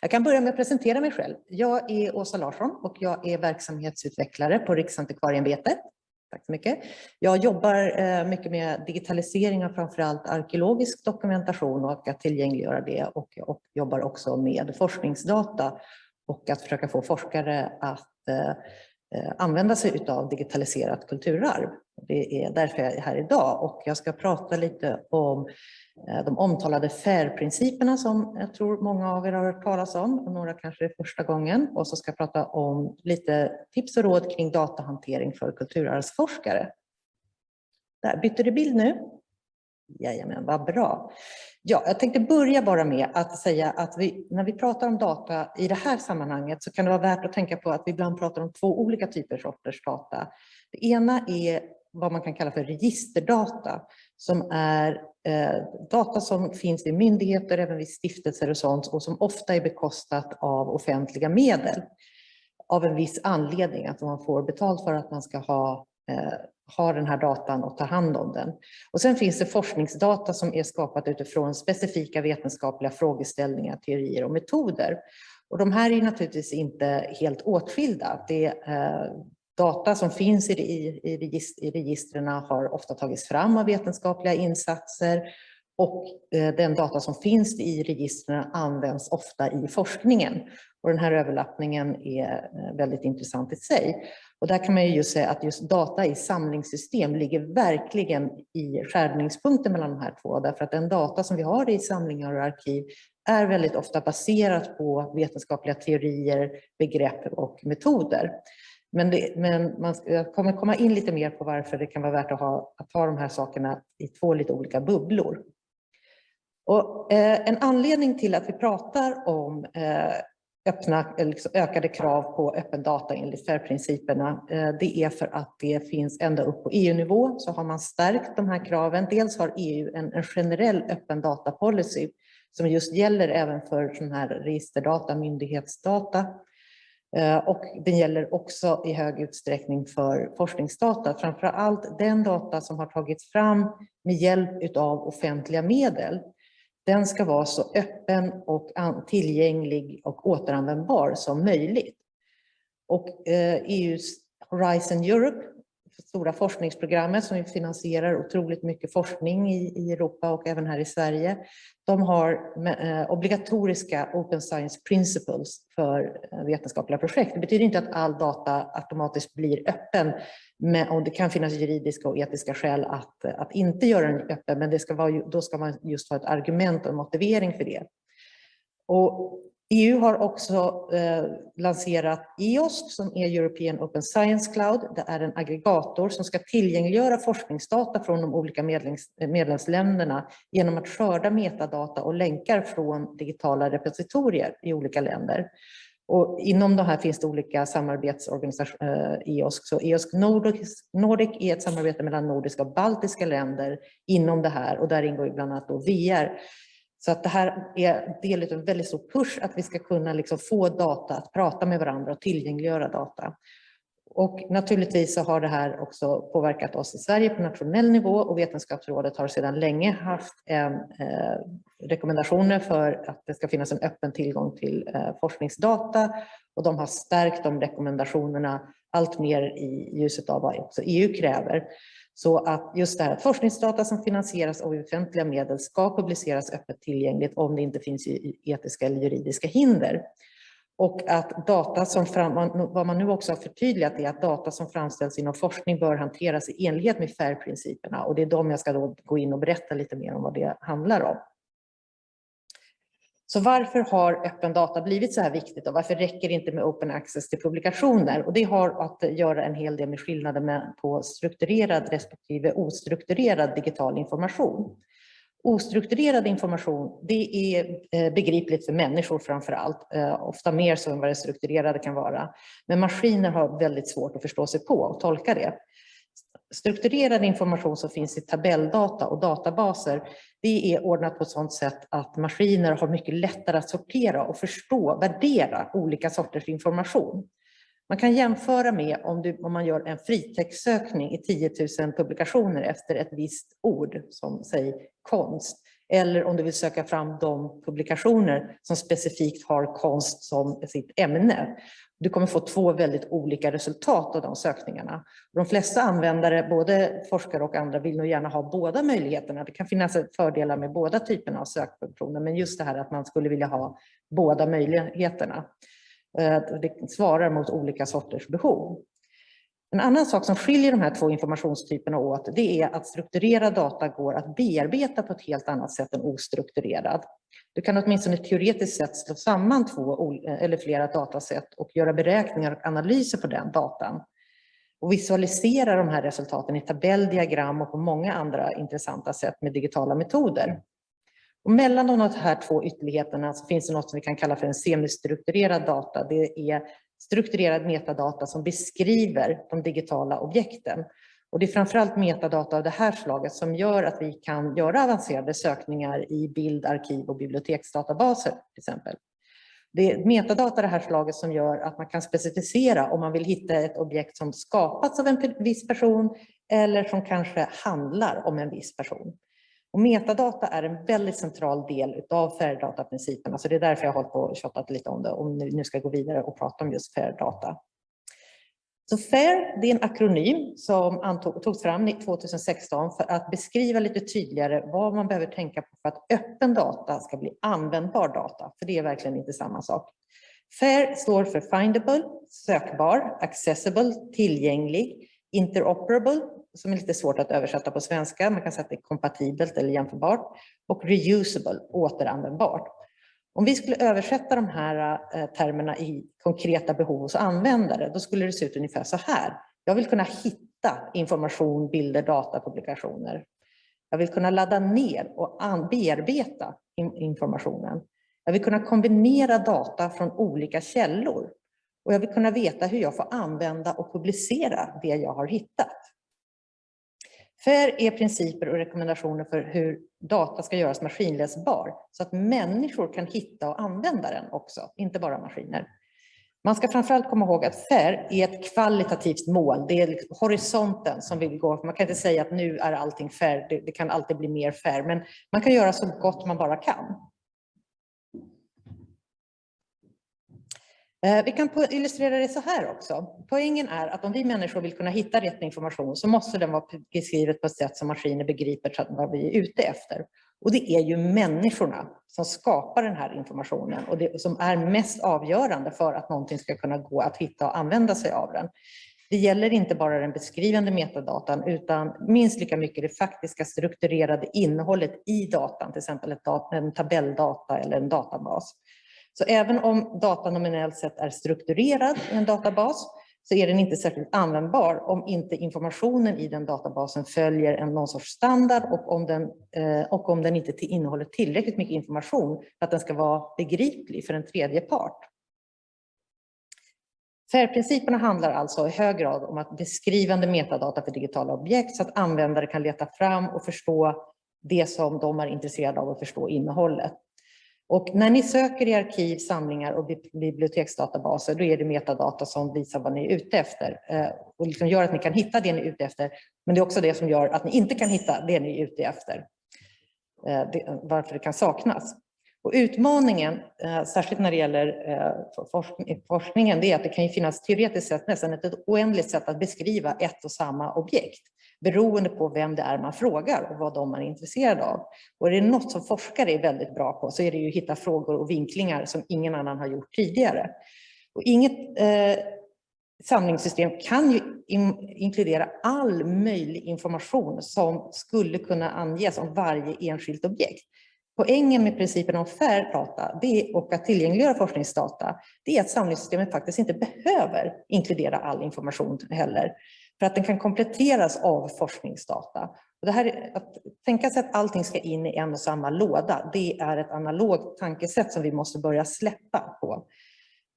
Jag kan börja med att presentera mig själv. Jag är Åsa Larsson och jag är verksamhetsutvecklare på Riksantikvarieämbetet. Tack så mycket. Jag jobbar eh, mycket med digitalisering av framförallt arkeologisk dokumentation och att tillgängliggöra det och, och jobbar också med forskningsdata och att försöka få forskare att eh, eh, använda sig av digitaliserat kulturarv. Det är därför jag är här idag och jag ska prata lite om Eh, de omtalade FAIR-principerna som jag tror många av er har hört talas om, och några kanske är första gången. Och så ska jag prata om lite tips och råd kring datahantering för kulturarvsforskare. Där, bytte du bild nu? Jajamän, vad bra. Ja, jag tänkte börja bara med att säga att vi, när vi pratar om data i det här sammanhanget så kan det vara värt att tänka på att vi ibland pratar om två olika typer sorters data. Det ena är vad man kan kalla för registerdata som är Eh, data som finns i myndigheter, även vid stiftelser och sånt och som ofta är bekostat av offentliga medel av en viss anledning, att man får betalt för att man ska ha, eh, ha den här datan och ta hand om den. Och sen finns det forskningsdata som är skapat utifrån specifika vetenskapliga frågeställningar, teorier och metoder. Och de här är naturligtvis inte helt åtskilda. Det, eh, Data som finns i, i, i, i registren har ofta tagits fram av vetenskapliga insatser och eh, den data som finns i registren används ofta i forskningen. Och den här överlappningen är eh, väldigt intressant i sig. Och där kan man ju just säga att just data i samlingssystem ligger verkligen i skärningspunkten mellan de här två. Därför att den data som vi har i samlingar och arkiv är väldigt ofta baserat på vetenskapliga teorier, begrepp och metoder. Men, det, men man jag kommer komma in lite mer på varför det kan vara värt att ha, att ha de här sakerna i två lite olika bubblor. Och, eh, en anledning till att vi pratar om eh, öppna, eh, liksom ökade krav på öppen data enligt FAIR-principerna, eh, det är för att det finns ända upp på EU-nivå så har man stärkt de här kraven. Dels har EU en, en generell öppen data-policy som just gäller även för sån här registerdata, myndighetsdata. Eh, och den gäller också i hög utsträckning för forskningsdata, framför allt den data som har tagits fram med hjälp av offentliga medel. Den ska vara så öppen och tillgänglig och återanvändbar som möjligt. Och eh, EUs Horizon Europe stora forskningsprogrammet som finansierar otroligt mycket forskning i, i Europa och även här i Sverige. De har eh, obligatoriska Open Science Principles för eh, vetenskapliga projekt. Det betyder inte att all data automatiskt blir öppen men, och det kan finnas juridiska och etiska skäl att, att inte göra den öppen men det ska vara, då ska man just ha ett argument och en motivering för det. Och EU har också eh, lanserat EOSC som är European Open Science Cloud. Det är en aggregator som ska tillgängliggöra forskningsdata från de olika medlems, medlemsländerna genom att skörda metadata och länkar från digitala repositorier i olika länder. Och inom det här finns det olika samarbetsorganisationer, eh, EOSC. Så EOSC Nordic, Nordic är ett samarbete mellan nordiska och baltiska länder inom det här och där ingår bland annat då VR. Så att det här är del av en väldigt stor push att vi ska kunna liksom få data att prata med varandra och tillgängliggöra data. Och naturligtvis så har det här också påverkat oss i Sverige på nationell nivå och Vetenskapsrådet har sedan länge haft en, eh, rekommendationer för att det ska finnas en öppen tillgång till eh, forskningsdata och de har stärkt de rekommendationerna allt mer i ljuset av vad också EU kräver. Så att just det här att forskningsdata som finansieras av offentliga medel ska publiceras öppet tillgängligt om det inte finns etiska eller juridiska hinder. Och att data som fram, vad man nu också har förtydligat är att data som framställs inom forskning bör hanteras i enlighet med FAIR-principerna och det är de jag ska då gå in och berätta lite mer om vad det handlar om. Så varför har öppen data blivit så här viktigt och varför räcker det inte med open access till publikationer? Och det har att göra en hel del med skillnaden på strukturerad respektive ostrukturerad digital information. Ostrukturerad information, det är eh, begripligt för människor framför allt, eh, ofta mer så än vad det strukturerade kan vara. Men maskiner har väldigt svårt att förstå sig på och tolka det strukturerad information som finns i tabelldata och databaser, det är ordnat på ett sådant sätt att maskiner har mycket lättare att sortera och förstå, värdera olika sorters information. Man kan jämföra med om, du, om man gör en fritextsökning i 10 000 publikationer efter ett visst ord, som säg konst, eller om du vill söka fram de publikationer som specifikt har konst som sitt ämne. Du kommer få två väldigt olika resultat av de sökningarna. De flesta användare, både forskare och andra, vill nog gärna ha båda möjligheterna. Det kan finnas fördelar med båda typerna av sökfunktioner, men just det här att man skulle vilja ha båda möjligheterna. Eh, det svarar mot olika sorters behov. En annan sak som skiljer de här två informationstyperna åt det är att strukturerad data går att bearbeta på ett helt annat sätt än ostrukturerad. Du kan åtminstone teoretiskt sett slå samman två eller flera datasätt och göra beräkningar och analyser på den datan och visualisera de här resultaten i tabelldiagram och på många andra intressanta sätt med digitala metoder. Och mellan de här två ytterligheterna så finns det något som vi kan kalla för en semistrukturerad data. Det är strukturerad metadata som beskriver de digitala objekten. Och det är framförallt metadata av det här slaget som gör att vi kan göra avancerade sökningar i bild-, arkiv och biblioteksdatabaser till exempel. Det är metadata det här slaget som gör att man kan specificera om man vill hitta ett objekt som skapats av en viss person eller som kanske handlar om en viss person. Och metadata är en väldigt central del av FAIR-dataprinciperna, så alltså det är därför jag har hållit på och tjatat lite om det och nu ska gå vidare och prata om just FAIR-data. Så FAIR det är en akronym som togs fram 2016 för att beskriva lite tydligare vad man behöver tänka på för att öppen data ska bli användbar data, för det är verkligen inte samma sak. FAIR står för Findable, sökbar, Accessible, tillgänglig, Interoperable, som är lite svårt att översätta på svenska, man kan säga att det är kompatibelt eller jämförbart, och Reusable, återanvändbart. Om vi skulle översätta de här eh, termerna i konkreta behov hos användare, då skulle det se ut ungefär så här. Jag vill kunna hitta information, bilder, data, publikationer. Jag vill kunna ladda ner och bearbeta informationen. Jag vill kunna kombinera data från olika källor. Och jag vill kunna veta hur jag får använda och publicera det jag har hittat. FAIR är principer och rekommendationer för hur data ska göras maskinläsbar så att människor kan hitta och använda den också, inte bara maskiner. Man ska framförallt komma ihåg att FAIR är ett kvalitativt mål. Det är liksom horisonten som vill gå. Man kan inte säga att nu är allting FAIR, det, det kan alltid bli mer FAIR, men man kan göra så gott man bara kan. Eh, vi kan illustrera det så här också. Poängen är att om vi människor vill kunna hitta rätt information så måste den vara beskrivet på ett sätt som maskiner begriper vad vi är ute efter. Och det är ju människorna som skapar den här informationen och det som är mest avgörande för att någonting ska kunna gå att hitta och använda sig av den. Det gäller inte bara den beskrivande metadatan utan minst lika mycket det faktiska strukturerade innehållet i datan, till exempel en tabelldata eller en databas. Så även om datan nominellt sett är strukturerad i en databas så är den inte särskilt användbar om inte informationen i den databasen följer en någon sorts standard och om den, eh, och om den inte innehåller tillräckligt mycket information för att den ska vara begriplig för en tredje part. FAIR-principerna handlar alltså i hög grad om att beskrivande metadata för digitala objekt så att användare kan leta fram och förstå det som de är intresserade av att förstå innehållet. Och när ni söker i arkiv, samlingar och biblioteksdatabaser, då är det metadata som visar vad ni är ute efter eh, och liksom gör att ni kan hitta det ni är ute efter. Men det är också det som gör att ni inte kan hitta det ni är ute efter, eh, varför det kan saknas. Och utmaningen, eh, särskilt när det gäller forskningen, det är att det kan finnas teoretiskt sett nästan ett oändligt sätt att beskriva ett och samma objekt beroende på vem det är man frågar och vad de är intresserade av. Och är det något som forskare är väldigt bra på så är det ju att hitta frågor och vinklingar som ingen annan har gjort tidigare. Och inget eh, samlingssystem kan ju in, inkludera all möjlig information som skulle kunna anges om varje enskilt objekt. Poängen med principen om fair data det och att tillgängliggöra forskningsdata det är att samlingssystemet faktiskt inte behöver inkludera all information heller för att den kan kompletteras av forskningsdata. Och det här, att tänka sig att allting ska in i en och samma låda, det är ett analogt tankesätt som vi måste börja släppa på.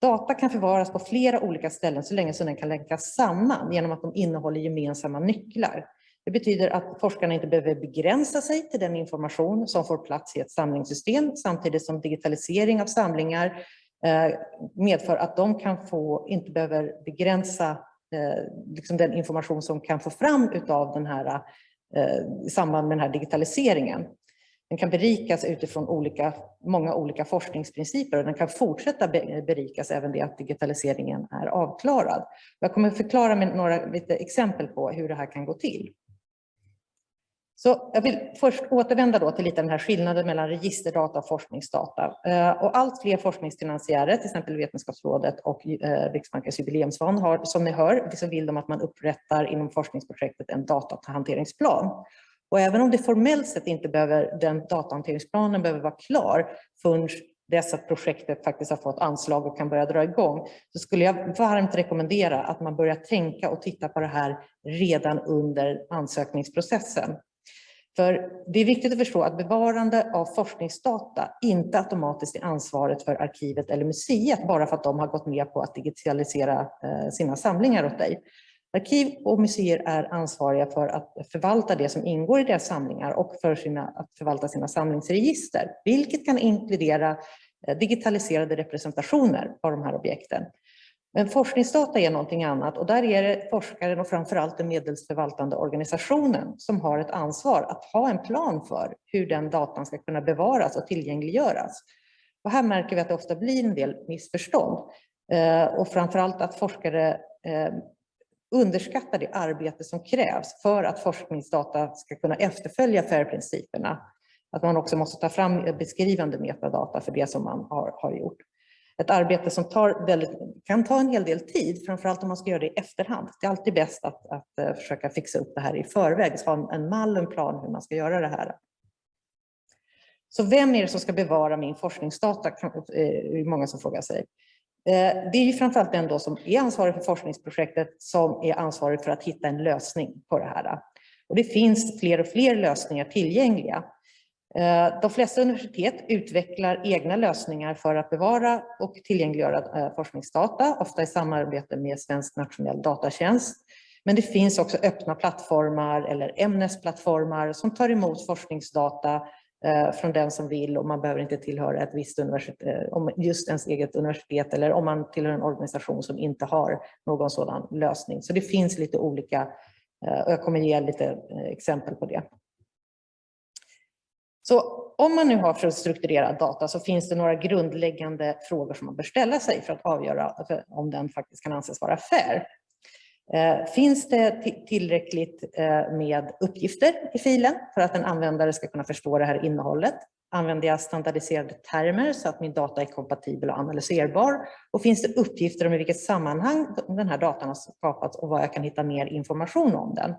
Data kan förvaras på flera olika ställen så länge som den kan länkas samman genom att de innehåller gemensamma nycklar. Det betyder att forskarna inte behöver begränsa sig till den information som får plats i ett samlingssystem samtidigt som digitalisering av samlingar eh, medför att de kan få, inte behöver begränsa Eh, liksom den information som kan få fram utav den här, eh, i samband med den här digitaliseringen. Den kan berikas utifrån olika, många olika forskningsprinciper och den kan fortsätta berikas även det att digitaliseringen är avklarad. Jag kommer att förklara med några lite exempel på hur det här kan gå till. Så jag vill först återvända då till lite den här skillnaden mellan registerdata och forskningsdata. Eh, och allt fler forskningsfinansiärer, till exempel Vetenskapsrådet och eh, Riksbankens jubileumsfond, har som ni hör, så vill de att man upprättar inom forskningsprojektet en datahanteringsplan. Och även om det formellt sett inte behöver, den datahanteringsplanen behöver vara klar förrän dess att projektet faktiskt har fått anslag och kan börja dra igång, så skulle jag varmt rekommendera att man börjar tänka och titta på det här redan under ansökningsprocessen. För det är viktigt att förstå att bevarande av forskningsdata inte automatiskt är ansvaret för arkivet eller museet bara för att de har gått med på att digitalisera eh, sina samlingar åt dig. Arkiv och museer är ansvariga för att förvalta det som ingår i deras samlingar och för sina, att förvalta sina samlingsregister, vilket kan inkludera eh, digitaliserade representationer av de här objekten. Men forskningsdata är någonting annat och där är det forskaren och framförallt den medelsförvaltande organisationen som har ett ansvar att ha en plan för hur den datan ska kunna bevaras och tillgängliggöras. Och här märker vi att det ofta blir en del missförstånd eh, och framförallt att forskare eh, underskattar det arbete som krävs för att forskningsdata ska kunna efterfölja FAIR-principerna. Att man också måste ta fram beskrivande metadata för det som man har, har gjort ett arbete som tar väldigt, kan ta en hel del tid, framförallt om man ska göra det i efterhand. Det är alltid bäst att, att eh, försöka fixa upp det här i förväg, så ha en mall och en plan hur man ska göra det här. Så vem är det som ska bevara min forskningsdata? Eh, är det många som frågar sig. Eh, det är ju framförallt den då som är ansvarig för forskningsprojektet som är ansvarig för att hitta en lösning på det här. Och det finns fler och fler lösningar tillgängliga. Eh, de flesta universitet utvecklar egna lösningar för att bevara och tillgängliggöra eh, forskningsdata, ofta i samarbete med Svensk nationell datatjänst. Men det finns också öppna plattformar eller ämnesplattformar som tar emot forskningsdata eh, från den som vill och man behöver inte tillhöra ett visst universitet, just ens eget universitet eller om man tillhör en organisation som inte har någon sådan lösning. Så det finns lite olika, och jag kommer ge lite exempel på det. Så om man nu har för strukturerad data så finns det några grundläggande frågor som man bör ställa sig för att avgöra om den faktiskt kan anses vara fair. Eh, finns det tillräckligt eh, med uppgifter i filen för att en användare ska kunna förstå det här innehållet? Använder jag standardiserade termer så att min data är kompatibel och analyserbar? Och finns det uppgifter om i vilket sammanhang den här datan har skapats och vad jag kan hitta mer information om den?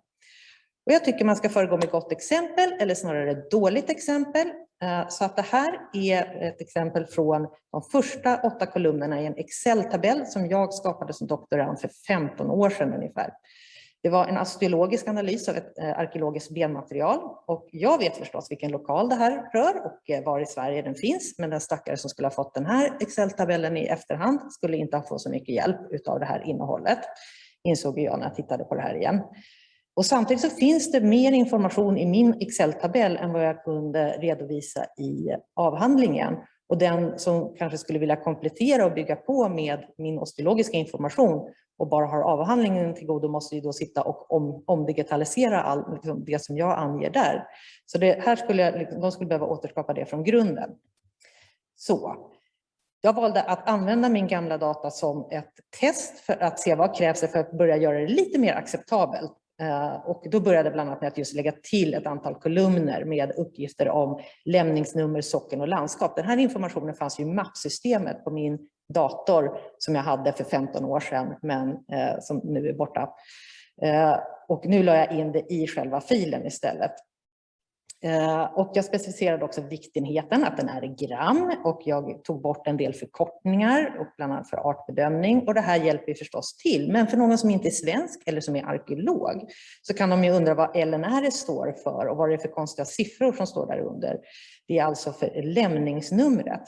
Och jag tycker man ska föregå med gott exempel eller snarare dåligt exempel. Eh, så att det här är ett exempel från de första åtta kolumnerna i en Excel-tabell som jag skapade som doktorand för 15 år sedan ungefär. Det var en osteologisk analys av ett eh, arkeologiskt benmaterial och jag vet förstås vilken lokal det här rör och eh, var i Sverige den finns. Men den stackare som skulle ha fått den här Excel-tabellen i efterhand skulle inte ha fått så mycket hjälp av det här innehållet, insåg jag när jag tittade på det här igen. Och samtidigt så finns det mer information i min Excel-tabell än vad jag kunde redovisa i avhandlingen. Och den som kanske skulle vilja komplettera och bygga på med min osteologiska information och bara har avhandlingen till godo måste ju då sitta och om, omdigitalisera allt liksom det som jag anger där. Så det här skulle jag, liksom, de skulle behöva återskapa det från grunden. Så, jag valde att använda min gamla data som ett test för att se vad krävs för att börja göra det lite mer acceptabelt Eh, och då började bland annat med att just lägga till ett antal kolumner med uppgifter om lämningsnummer, socken och landskap. Den här informationen fanns ju i mappsystemet på min dator som jag hade för 15 år sedan, men eh, som nu är borta. Eh, och nu la jag in det i själva filen istället. Eh, och jag specificerade också viktenheten, att den är i gram och jag tog bort en del förkortningar och bland annat för artbedömning och det här hjälper förstås till. Men för någon som inte är svensk eller som är arkeolog så kan de ju undra vad LNR står för och vad det är för konstiga siffror som står där under. Det är alltså för lämningsnumret.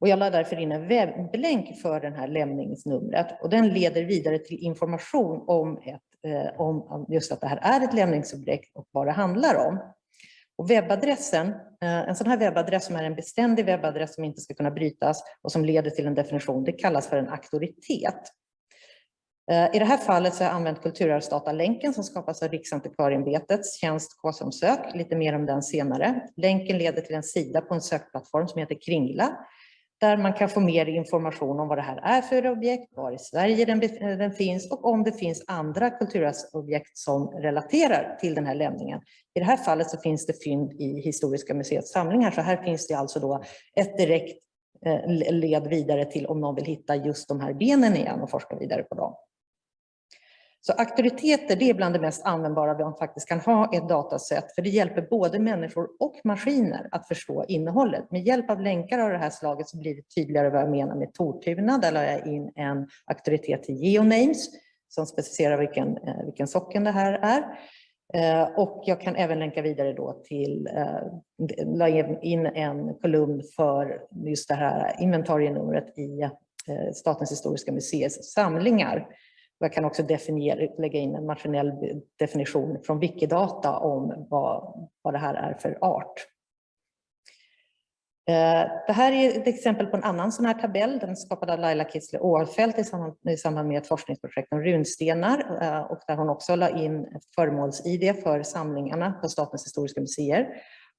Och jag la därför in en webblänk för den här lämningsnumret och den leder vidare till information om, ett, Eh, om just att det här är ett lämningsobjekt och vad det handlar om. Och webbadressen, eh, en sån här webbadress som är en beständig webbadress som inte ska kunna brytas och som leder till en definition, det kallas för en auktoritet. Eh, I det här fallet så har jag använt kulturarvsdatalänken som skapas av Riksantikvarieämbetets tjänst K-som-sök, lite mer om den senare. Länken leder till en sida på en sökplattform som heter Kringla där man kan få mer information om vad det här är för objekt, var i Sverige den, den finns och om det finns andra kulturarvsobjekt som relaterar till den här lämningen. I det här fallet så finns det fynd i Historiska museets samlingar, så här finns det alltså då ett direkt eh, led vidare till om någon vill hitta just de här benen igen och forska vidare på dem. Så auktoriteter det är bland det mest användbara man faktiskt kan ha i ett datasätt för det hjälper både människor och maskiner att förstå innehållet. Med hjälp av länkar av det här slaget så blir det tydligare vad jag menar med Tortuna. Där la jag in en auktoritet till Geonames som specificerar vilken, eh, vilken socken det här är. Eh, och jag kan även länka vidare då till, eh, la in en kolumn för just det här inventarienumret i Statens historiska museets samlingar jag kan också definiera, lägga in en maskinell definition från Wikidata om vad, vad det här är för art. Eh, det här är ett exempel på en annan sån här tabell. Den skapade av Laila Kitzler Åfält i samband, med ett forskningsprojekt om runstenar eh, och där hon också la in föremåls-id för samlingarna på Statens historiska museer.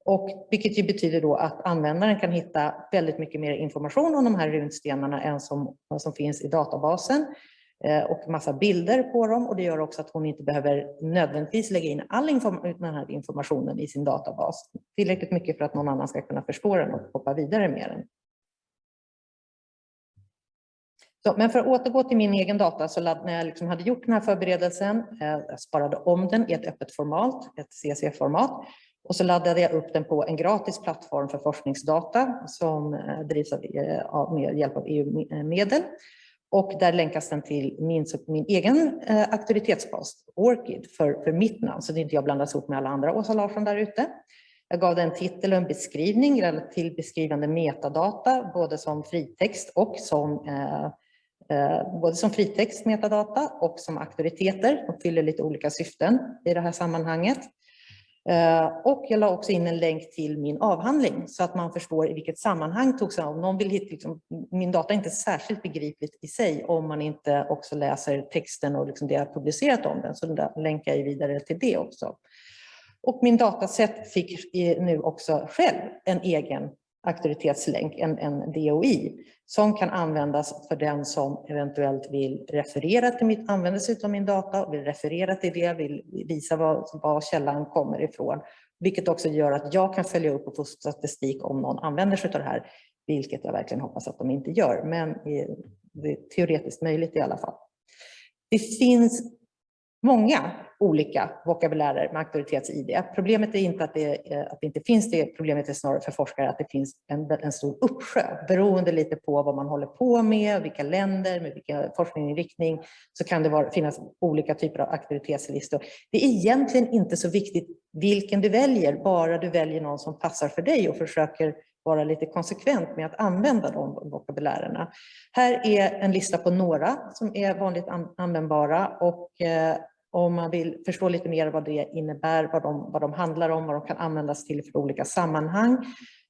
Och vilket ju betyder då att användaren kan hitta väldigt mycket mer information om de här runstenarna än som, som finns i databasen. Eh, och massa bilder på dem och det gör också att hon inte behöver nödvändigtvis lägga in all inform den här informationen i sin databas. Tillräckligt mycket för att någon annan ska kunna förstå den och hoppa vidare med den. Så, men för att återgå till min egen data, så när jag liksom hade gjort den här förberedelsen, eh, jag sparade om den i ett öppet format, ett CC-format, och så laddade jag upp den på en gratis plattform för forskningsdata som eh, drivs eh, av, med hjälp av EU-medel. Och där länkas den till min, min egen eh, auktoritetspost, Orchid, för, för mitt namn, så det inte jag blandas ihop med alla andra Åsa Larsson där ute. Jag gav den en titel och en beskrivning till beskrivande metadata, både som fritext och som eh, eh, både som fritext metadata och som auktoriteter. De fyller lite olika syften i det här sammanhanget. Eh, och jag la också in en länk till min avhandling så att man förstår i vilket sammanhang togs. Om någon vill hitta, liksom, min data är inte särskilt begripligt i sig om man inte också läser texten och liksom det jag publicerat om den. Så där länkar jag vidare till det också. Och min dataset fick nu också själv en egen auktoritetslänk, en, en DOI, som kan användas för den som eventuellt vill referera till mitt, använda sig av min data, vill referera till det, vill visa var, var källan kommer ifrån. Vilket också gör att jag kan följa upp och få statistik om någon använder sig av det här, vilket jag verkligen hoppas att de inte gör, men eh, det är teoretiskt möjligt i alla fall. Det finns många olika vokabulärer med auktoritets-id. Problemet är inte att det, eh, att det inte finns det, problemet är snarare för forskare att det finns en, en stor uppsjö. Beroende lite på vad man håller på med, vilka länder, med vilken forskningsinriktning, så kan det vara, finnas olika typer av auktoritetslistor. Det är egentligen inte så viktigt vilken du väljer, bara du väljer någon som passar för dig och försöker vara lite konsekvent med att använda de vokabulärerna. Här är en lista på några som är vanligt användbara och eh, om man vill förstå lite mer vad det innebär, vad de, vad de handlar om, vad de kan användas till för olika sammanhang,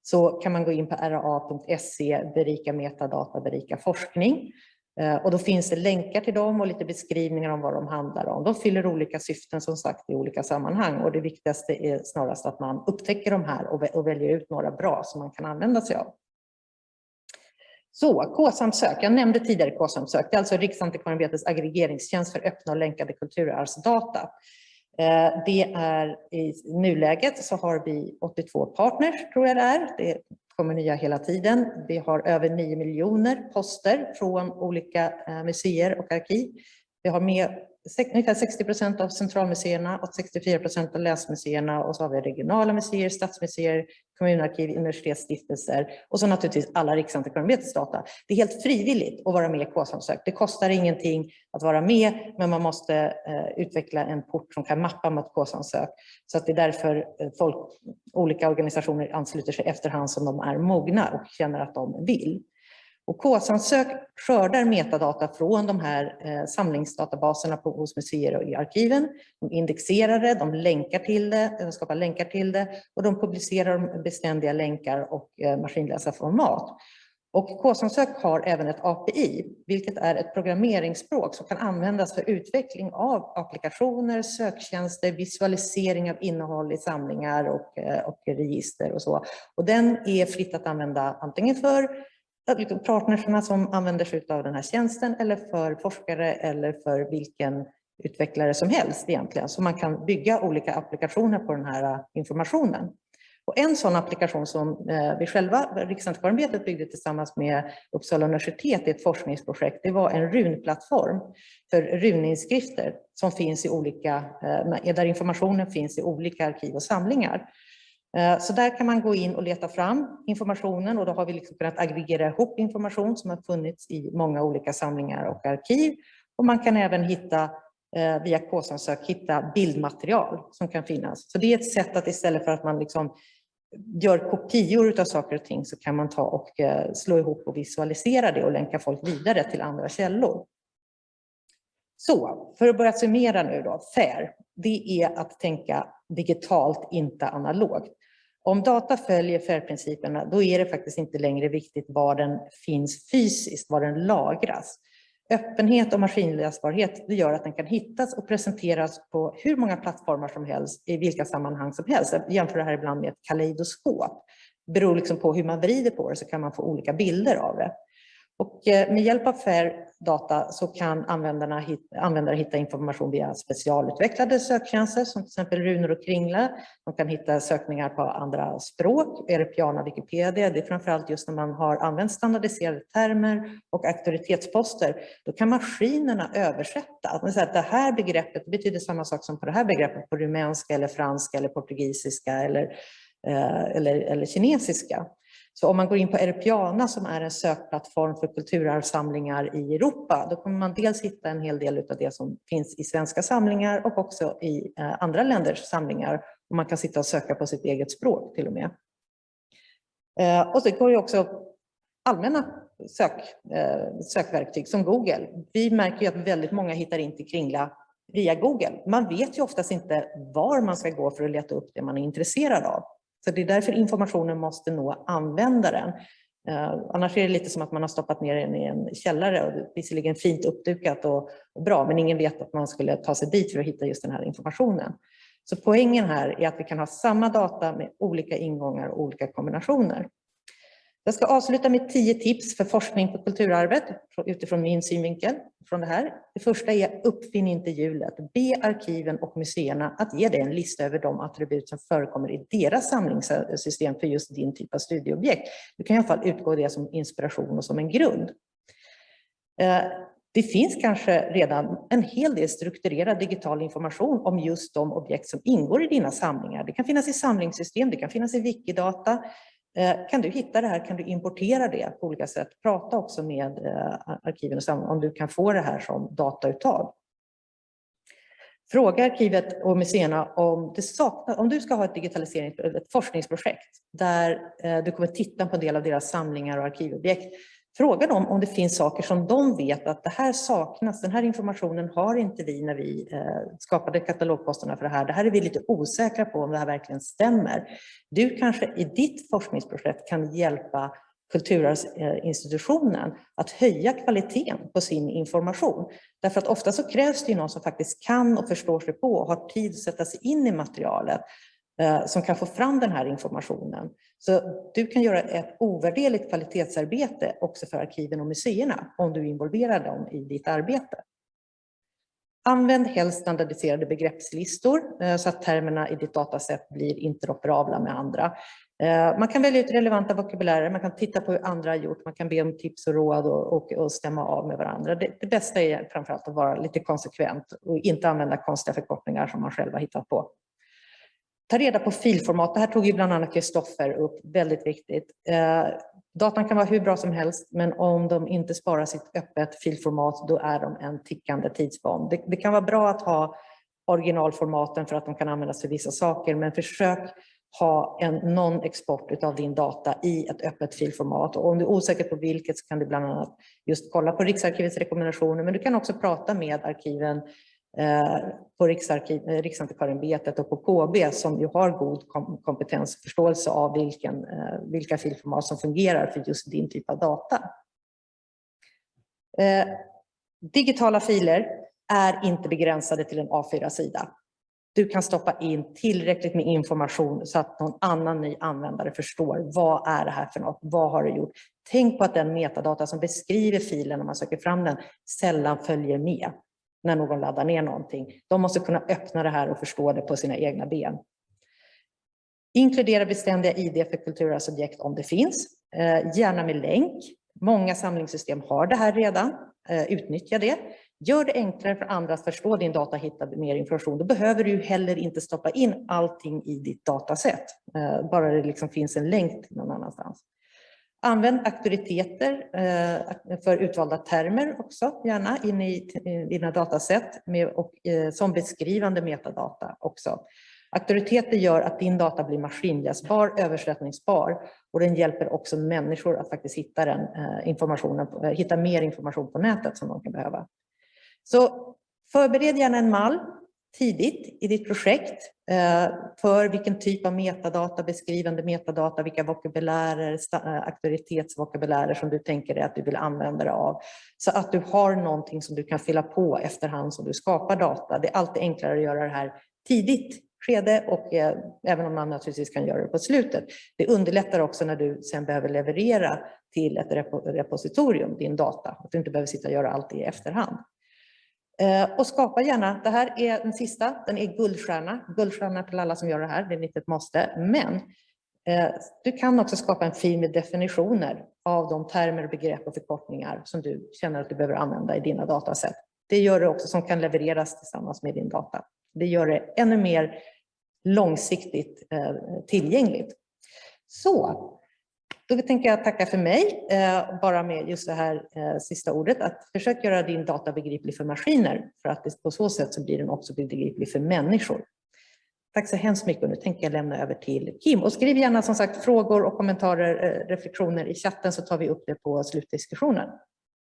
så kan man gå in på ra.se, berika metadata, berika forskning. Eh, och då finns det länkar till dem och lite beskrivningar om vad de handlar om. De fyller olika syften som sagt i olika sammanhang och det viktigaste är snarast att man upptäcker de här och väljer ut några bra som man kan använda sig av. Så, K-samsök. Jag nämnde tidigare K-samsök. Det är alltså Riksantikvarieämbetets aggregeringstjänst för öppna och länkade kulturarvsdata. Eh, det är i nuläget så har vi 82 partners, tror jag det är. Det kommer nya hela tiden. Vi har över 9 miljoner poster från olika eh, museer och arkiv. Vi har med ungefär 60 procent av centralmuseerna och 64 procent av länsmuseerna och så har vi regionala museer, stadsmuseer, kommunarkiv, universitetsstiftelser och så naturligtvis alla Riksantikvarieämbetets data. Det är helt frivilligt att vara med i K-samsök. Det kostar ingenting att vara med, men man måste eh, utveckla en port som kan mappa mot K-samsök. Så att det är därför eh, folk, olika organisationer ansluter sig efterhand som de är mogna och känner att de vill. Och KSAnsök skördar metadata från de här eh, samlingsdatabaserna på, hos museer och i arkiven. De indexerar det, de länkar till det, de skapar länkar till det och de publicerar beständiga länkar och eh, maskinläsarformat. Och Kåsansök har även ett API, vilket är ett programmeringsspråk som kan användas för utveckling av applikationer, söktjänster, visualisering av innehåll i samlingar och, eh, och register och så. Och den är fritt att använda antingen för liksom partnerserna som använder sig av den här tjänsten eller för forskare eller för vilken utvecklare som helst egentligen. Så man kan bygga olika applikationer på den här äh, informationen. Och en sån applikation som äh, vi själva, Riksantikvarieämbetet, byggde tillsammans med Uppsala universitet i ett forskningsprojekt, det var en runplattform för runinskrifter som finns i olika, äh, där informationen finns i olika arkiv och samlingar. Eh, så där kan man gå in och leta fram informationen och då har vi liksom kunnat aggregera ihop information som har funnits i många olika samlingar och arkiv. Och man kan även hitta eh, via K-samsök hitta bildmaterial som kan finnas. Så det är ett sätt att istället för att man liksom gör kopior av saker och ting så kan man ta och eh, slå ihop och visualisera det och länka folk vidare till andra källor. Så, för att börja summera nu då, FAIR, det är att tänka digitalt, inte analogt. Om data följer FAIR-principerna, då är det faktiskt inte längre viktigt var den finns fysiskt, var den lagras. Öppenhet och maskinläsbarhet det gör att den kan hittas och presenteras på hur många plattformar som helst i vilka sammanhang som helst. Jag jämför det här ibland med ett kaleidoskop. Det beror liksom på hur man vrider på det så kan man få olika bilder av det. Och eh, med hjälp av FAIR data så kan användarna hitta, användare hitta information via specialutvecklade söktjänster som till exempel runor och kringla. De kan hitta sökningar på andra språk, Erepiana Wikipedia. Det är framförallt just när man har använt standardiserade termer och auktoritetsposter. Då kan maskinerna översätta. Att säga att det här begreppet betyder samma sak som på det här begreppet på rumänska eller franska eller portugisiska eller, eh, eller, eller kinesiska. Så om man går in på Europeana som är en sökplattform för kulturarvssamlingar i Europa, då kommer man dels hitta en hel del av det som finns i svenska samlingar och också i eh, andra länders samlingar. Och man kan sitta och söka på sitt eget språk till och med. Eh, och så går det också allmänna sök, eh, sökverktyg som Google. Vi märker ju att väldigt många hittar in till Kringla via Google. Man vet ju oftast inte var man ska gå för att leta upp det man är intresserad av. Så det är därför informationen måste nå användaren. Eh, annars är det lite som att man har stoppat ner den i en källare och visserligen fint uppdukat och, och, bra, men ingen vet att man skulle ta sig dit för att hitta just den här informationen. Så poängen här är att vi kan ha samma data med olika ingångar och olika kombinationer. Jag ska avsluta med tio tips för forskning på kulturarvet utifrån min synvinkel från det här. Det första är uppfinn inte hjulet. Be arkiven och museerna att ge dig en lista över de attribut som förekommer i deras samlingssystem för just din typ av studieobjekt. Du kan i alla fall utgå det som inspiration och som en grund. Eh, det finns kanske redan en hel del strukturerad digital information om just de objekt som ingår i dina samlingar. Det kan finnas i samlingssystem, det kan finnas i Wikidata, Eh, kan du hitta det här? Kan du importera det på olika sätt? Prata också med eh, arkiven om du kan få det här som datauttag. Fråga arkivet och museerna om, det saknas, om du ska ha ett digitaliserings ett forskningsprojekt där eh, du kommer titta på en del av deras samlingar och arkivobjekt. Fråga dem om det finns saker som de vet att det här saknas, den här informationen har inte vi när vi eh, skapade katalogposterna för det här. Det här är vi lite osäkra på om det här verkligen stämmer. Du kanske i ditt forskningsprojekt kan hjälpa kulturarvsinstitutionen att höja kvaliteten på sin information. Därför att ofta så krävs det någon som faktiskt kan och förstår sig på och har tid att sätta sig in i materialet Eh, som kan få fram den här informationen. Så du kan göra ett ovärderligt kvalitetsarbete också för arkiven och museerna om du involverar dem i ditt arbete. Använd helst standardiserade begreppslistor eh, så att termerna i ditt dataset blir interoperabla med andra. Eh, man kan välja ut relevanta vokabulärer, man kan titta på hur andra har gjort, man kan be om tips och råd och, och, och stämma av med varandra. Det, det bästa är framförallt att vara lite konsekvent och inte använda konstiga förkortningar som man själv har hittat på. Ta reda på filformat. Det här tog ju bland annat Kristoffer upp, väldigt viktigt. Eh, datan kan vara hur bra som helst, men om de inte sparar sitt öppet filformat, då är de en tickande tidsbomb. Det, det kan vara bra att ha originalformaten för att de kan användas för vissa saker, men försök ha en non-export av din data i ett öppet filformat. Och om du är osäker på vilket så kan du bland annat just kolla på Riksarkivets rekommendationer, men du kan också prata med arkiven Eh, på eh, Riksantikvarieämbetet och på KB som ju har god kompetens och förståelse av vilken, eh, vilka filformat som fungerar för just din typ av data. Digitala filer är inte begränsade till en A4-sida. Du kan stoppa in tillräckligt med information så att någon annan ny användare förstår vad är det här för något, vad har du gjort? Tänk på att den metadata som beskriver filen när man söker fram den sällan följer med när någon laddar ner någonting. De måste kunna öppna det här och förstå det på sina egna ben. Inkludera beständiga ID för kulturarvsobjekt om det finns, eh, gärna med länk. Många samlingssystem har det här redan, eh, utnyttja det. Gör det enklare för andra att förstå din data och hitta mer information. Då behöver du heller inte stoppa in allting i ditt dataset, eh, bara det liksom finns en länk någon annanstans. Använd auktoriteter eh, för utvalda termer också, gärna in i dina dataset med, och, eh, som beskrivande metadata också. Auktoriteter gör att din data blir maskinläsbar, översättningsbar och den hjälper också människor att faktiskt hitta, den, eh, informationen, hitta mer information på nätet som de kan behöva. Så förbered gärna en mall tidigt i ditt projekt eh, för vilken typ av metadata, beskrivande metadata, vilka vokabulärer, eh, auktoritetsvokabulärer som du tänker dig att du vill använda dig av. Så att du har någonting som du kan fylla på efterhand som du skapar data. Det är alltid enklare att göra det här tidigt skede och eh, även om man naturligtvis kan göra det på slutet. Det underlättar också när du sen behöver leverera till ett repositorium din data, att du inte behöver sitta och göra allt i efterhand. Eh, och skapa gärna, det här är den sista, den är guldstjärna. Guldstjärna till alla som gör det här, det är inte ett måste. Men eh, du kan också skapa en fil med definitioner av de termer, begrepp och förkortningar som du känner att du behöver använda i dina dataset. Det gör det också som kan levereras tillsammans med din data. Det gör det ännu mer långsiktigt eh, tillgängligt. Så då tänker jag tacka för mig, eh, bara med just det här eh, sista ordet, att försök göra din data begriplig för maskiner, för att på så sätt så blir den också begriplig för människor. Tack så hemskt mycket och nu tänker jag lämna över till Kim. Och skriv gärna som sagt frågor och kommentarer, eh, reflektioner i chatten så tar vi upp det på slutdiskussionen.